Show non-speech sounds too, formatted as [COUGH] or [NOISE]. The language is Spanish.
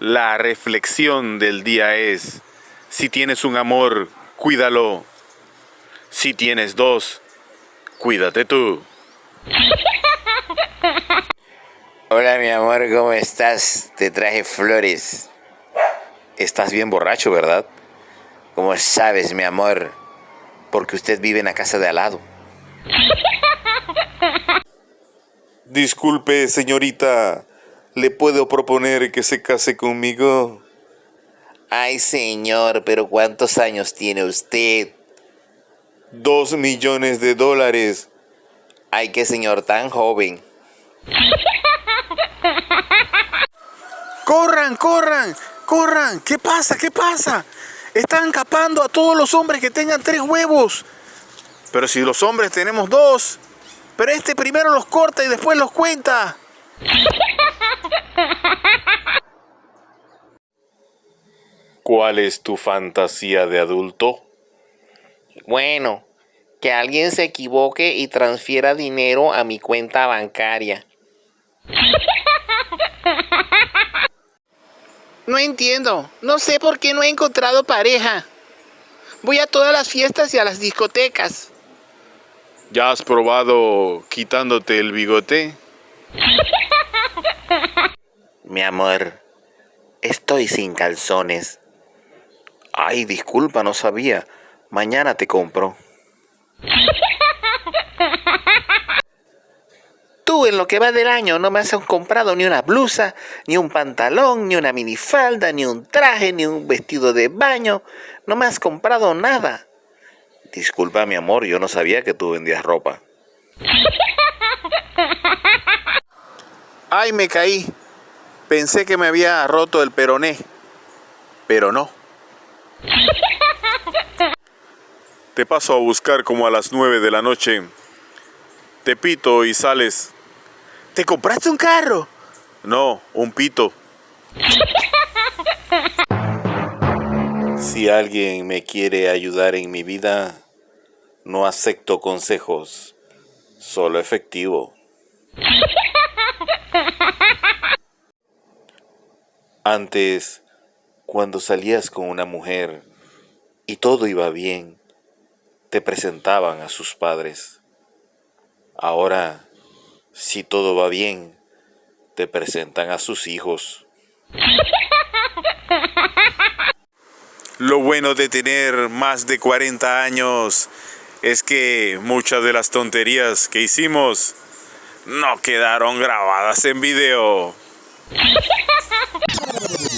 La reflexión del día es, si tienes un amor, cuídalo. Si tienes dos, cuídate tú. [LAUGHS] Hola mi amor, ¿cómo estás? Te traje flores. Estás bien borracho, ¿verdad? ¿Cómo sabes, mi amor? Porque usted vive en la casa de al lado. [LAUGHS] Disculpe, señorita, ¿le puedo proponer que se case conmigo? Ay, señor, pero ¿cuántos años tiene usted? Dos millones de dólares. Ay, qué señor tan joven. ¡Corran, corran! ¡Corran! ¿Qué pasa? ¿Qué pasa? Están capando a todos los hombres que tengan tres huevos. Pero si los hombres tenemos dos. Pero este primero los corta y después los cuenta. ¿Cuál es tu fantasía de adulto? Bueno, que alguien se equivoque y transfiera dinero a mi cuenta bancaria. No entiendo. No sé por qué no he encontrado pareja. Voy a todas las fiestas y a las discotecas. ¿Ya has probado quitándote el bigote? Mi amor, estoy sin calzones. Ay, disculpa, no sabía. Mañana te compro. Tú en lo que va del año no me has comprado ni una blusa, ni un pantalón, ni una minifalda, ni un traje, ni un vestido de baño. No me has comprado nada. Disculpa, mi amor, yo no sabía que tú vendías ropa. Ay, me caí. Pensé que me había roto el peroné. Pero no. [LAUGHS] Te paso a buscar como a las nueve de la noche. Te pito y sales. ¿Te compraste un carro? No, un pito. Si alguien me quiere ayudar en mi vida, no acepto consejos, solo efectivo. [LAUGHS] Antes, cuando salías con una mujer y todo iba bien, te presentaban a sus padres. Ahora, si todo va bien, te presentan a sus hijos. Lo bueno de tener más de 40 años es que muchas de las tonterías que hicimos no quedaron grabadas en video. [LAUGHS]